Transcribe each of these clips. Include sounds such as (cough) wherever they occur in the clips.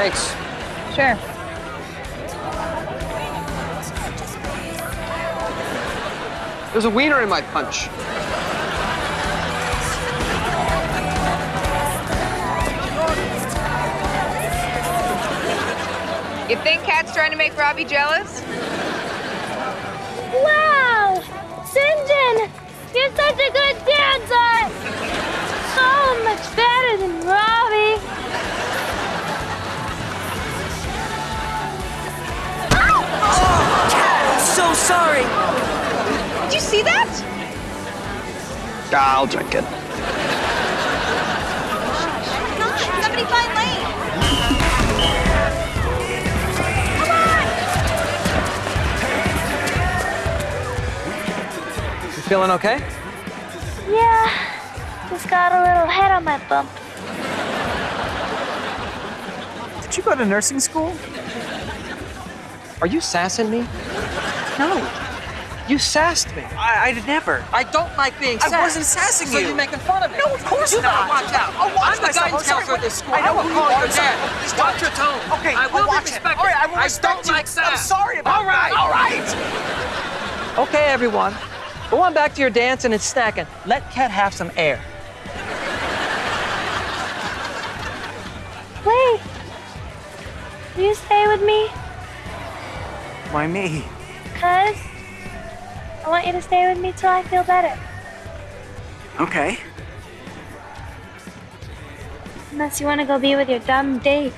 Thanks. Sure. There's a wiener in my punch. You think Cat's trying to make Robbie jealous? Wow! Sinjin! You're such a good dancer! So much better than Robbie. See that? I'll drink it. Somebody find Lane. You feeling okay? Yeah, just got a little head on my bump. Did you go to nursing school? Are you sassing me? No. You sassed me. I, I never. I don't like being sassed. I wasn't sassing so you. you're making fun of me. No, of course you not. better watch out. I'll watch I'm the myself. guidance I'm counselor at this school. I know will call your dad. Please Watch don't. your tone. Okay, I I'll will be watch it. All right, I will I respect don't you. like sass. I'm sorry about that. All right. All right. Okay, everyone. Go on back to your dancing and it's snacking. Let Cat have some air. Wait. Will you stay with me? Why me? Cuz I want you to stay with me till I feel better. Okay. Unless you want to go be with your dumb date.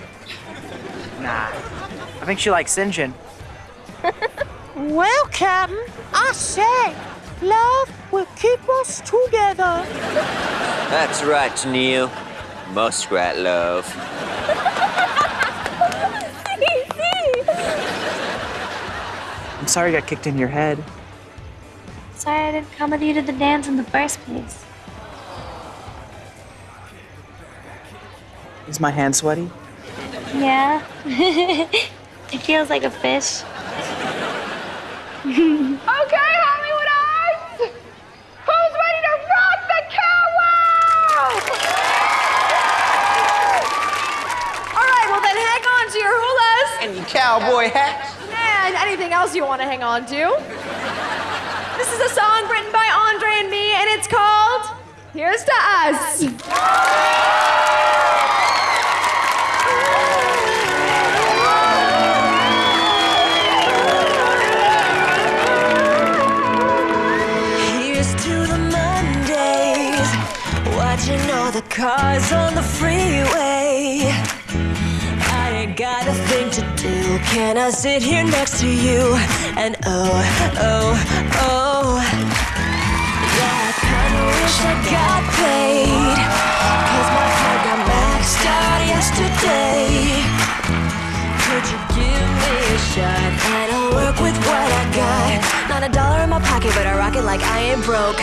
Nah. I think she likes Sinjin. (laughs) Well, Captain, I say, love will keep us together. That's right, Neil. Muskrat love. (laughs) I'm sorry I got kicked in your head. Sorry I didn't come with you to the dance in the first place. Is my hand sweaty? Yeah. (laughs) it feels like a fish. (laughs) Okay, Hollywood Eyes! Who's ready to rock the catwalk? All right, well then hang on to your hulas And you cowboy hat. and anything else you want to hang on to. This is a song written by Andre and me, and it's called Here's to Us. Here's to the Mondays, watching all the cars on the freeway. I ain't got a thing to do. Can I sit here next to you? And oh, oh, oh. Yeah, I kinda wish I got paid. Cause my card got maxed out yesterday. Could you give me a shot? And I'll work with what I got. Not a dollar in my pocket, but I rock it like I ain't broke.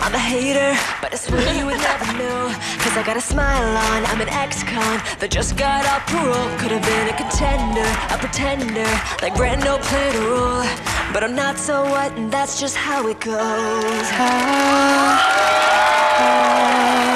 I'm a hater, but I swear you would never know. Cause I got a smile on, I'm an ex-con that just got off parole. Could have been a contender, a pretender, like Brando played a role. But I'm not so what, and that's just how it goes. Here's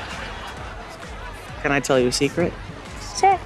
Can I tell you a secret? Sure.